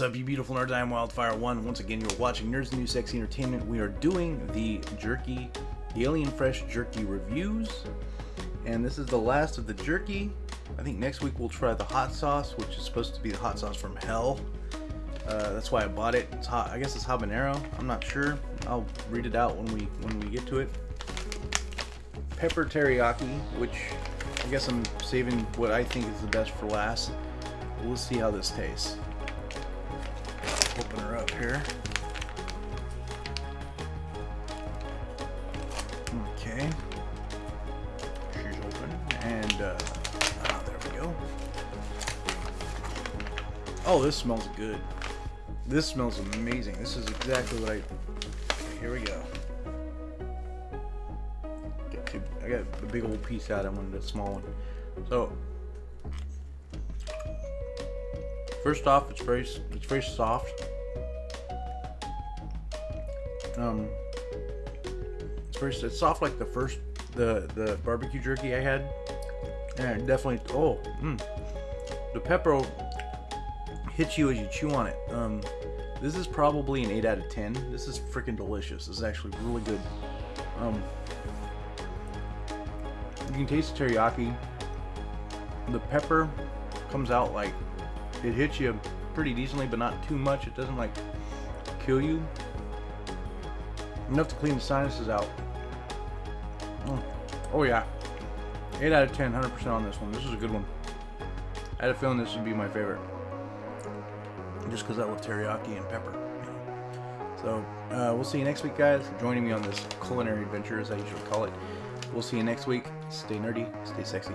up, you beautiful nerds? I am Wildfire1. Once again, you're watching Nerds New Sexy Entertainment. We are doing the jerky, the Alien Fresh jerky reviews. And this is the last of the jerky. I think next week we'll try the hot sauce, which is supposed to be the hot sauce from hell. Uh, that's why I bought it. It's hot. I guess it's habanero. I'm not sure. I'll read it out when we when we get to it. Pepper teriyaki, which I guess I'm saving what I think is the best for last. We'll see how this tastes. Open her up here. Okay. She's open. And, uh, ah, there we go. Oh, this smells good. This smells amazing. This is exactly what I... Here we go. Two, I got a big old piece out. I wanted a small one. So, First off, it's very it's very soft. Um, it's very it's soft like the first the the barbecue jerky I had. And definitely oh, mm, the pepper hits you as you chew on it. Um, this is probably an 8 out of 10. This is freaking delicious. This is actually really good. Um, you can taste the teriyaki. The pepper comes out like it hits you pretty decently, but not too much. It doesn't like kill you. Enough to clean the sinuses out. Oh, oh yeah. 8 out of 10, 100% on this one. This is a good one. I had a feeling this would be my favorite. Just because I love teriyaki and pepper. So, uh, we'll see you next week, guys. Joining me on this culinary adventure, as I usually call it. We'll see you next week. Stay nerdy, stay sexy.